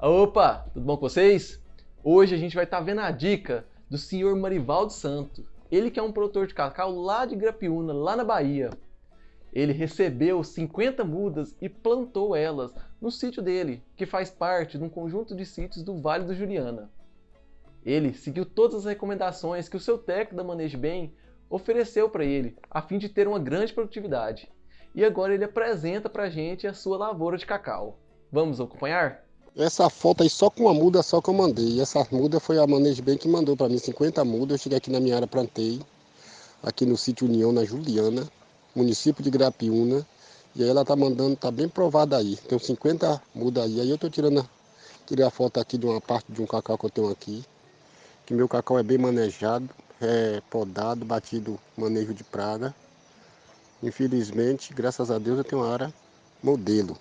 Opa, tudo bom com vocês? Hoje a gente vai estar tá vendo a dica do senhor Marivaldo Santo. Ele que é um produtor de cacau lá de Grapiúna, lá na Bahia. Ele recebeu 50 mudas e plantou elas no sítio dele, que faz parte de um conjunto de sítios do Vale do Juliana. Ele seguiu todas as recomendações que o seu técnico da Manejo Bem ofereceu para ele, a fim de ter uma grande produtividade. E agora ele apresenta para a gente a sua lavoura de cacau. Vamos acompanhar? Essa foto aí só com uma muda só que eu mandei. Essa muda foi a Manejo Bem que mandou para mim 50 mudas. Eu cheguei aqui na minha área, plantei. Aqui no sítio União, na Juliana, município de Grapiúna. E aí ela tá mandando, tá bem provada aí. Tem 50 mudas aí. Aí eu tô tirando, tirei a foto aqui de uma parte de um cacau que eu tenho aqui. Que meu cacau é bem manejado, é podado, batido manejo de praga. Infelizmente, graças a Deus, eu tenho uma área modelo.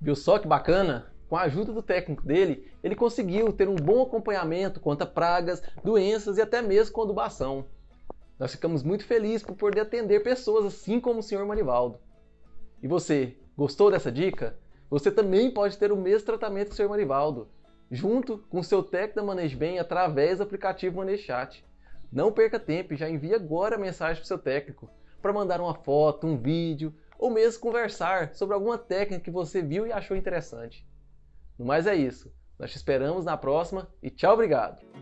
Viu só que bacana? Com a ajuda do técnico dele, ele conseguiu ter um bom acompanhamento contra pragas, doenças e até mesmo com adubação. Nós ficamos muito felizes por poder atender pessoas assim como o Sr. Marivaldo. E você, gostou dessa dica? Você também pode ter o mesmo tratamento que o Sr. Marivaldo, junto com o seu técnico da Manejo Bem através do aplicativo Manejchat. Não perca tempo e já envie agora a mensagem para o seu técnico para mandar uma foto, um vídeo ou mesmo conversar sobre alguma técnica que você viu e achou interessante. No mais é isso. Nós te esperamos na próxima e tchau, obrigado!